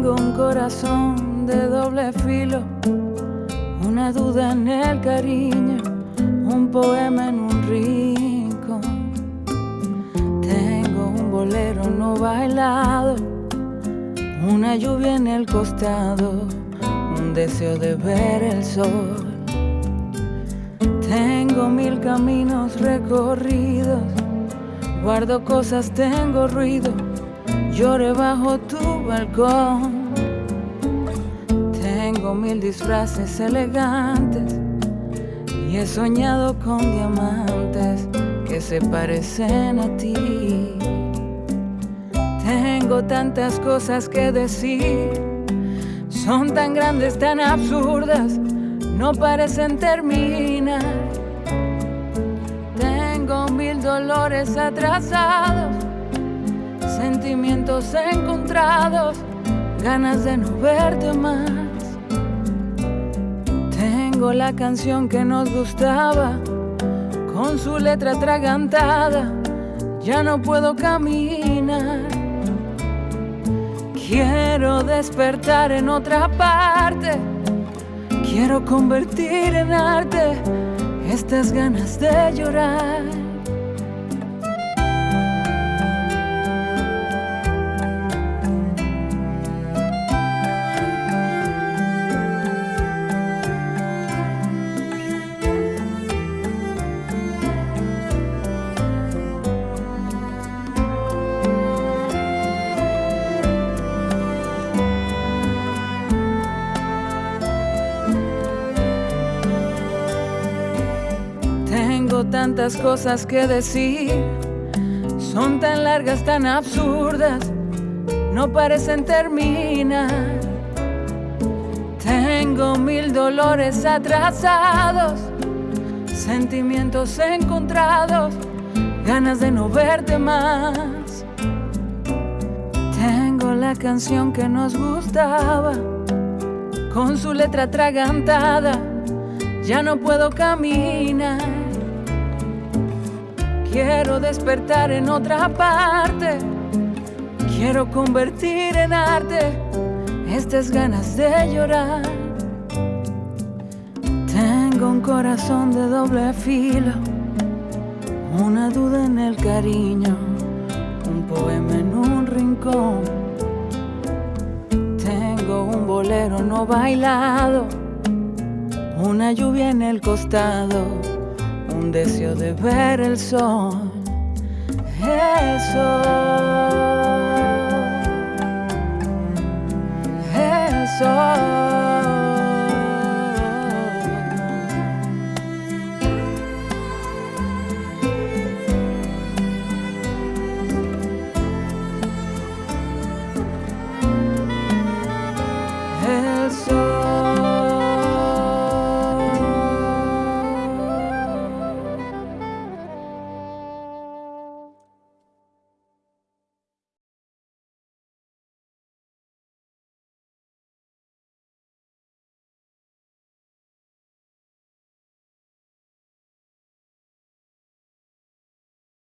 Tengo un corazón de doble filo, una duda en el cariño, un poema en un rincón. Tengo un bolero no bailado, una lluvia en el costado, un deseo de ver el sol. Tengo mil caminos recorridos, guardo cosas, tengo ruido, lloré bajo tu balcón. Tengo mil disfraces elegantes y he soñado con diamantes que se parecen a ti. Tengo tantas cosas que decir, son tan grandes, tan absurdas, no parecen terminar. Tengo mil dolores atrasados, sentimientos encontrados, ganas de no verte más. Tengo la canción que nos gustaba, con su letra atragantada, ya no puedo caminar. Quiero despertar en otra parte, quiero convertir en arte estas ganas de llorar. Tengo tantas cosas que decir, son tan largas, tan absurdas, no parecen terminar. Tengo mil dolores atrasados, sentimientos encontrados, ganas de no verte más. Tengo la canción que nos gustaba, con su letra atragantada, ya no puedo caminar. Quiero despertar en otra parte. Quiero convertir en arte estas ganas de llorar. Tengo un corazón de doble filo, una duda en el cariño, un poema en un rincón. Tengo un bolero no bailado, una lluvia en el costado un deseo de ver el sol, el sol, el sol.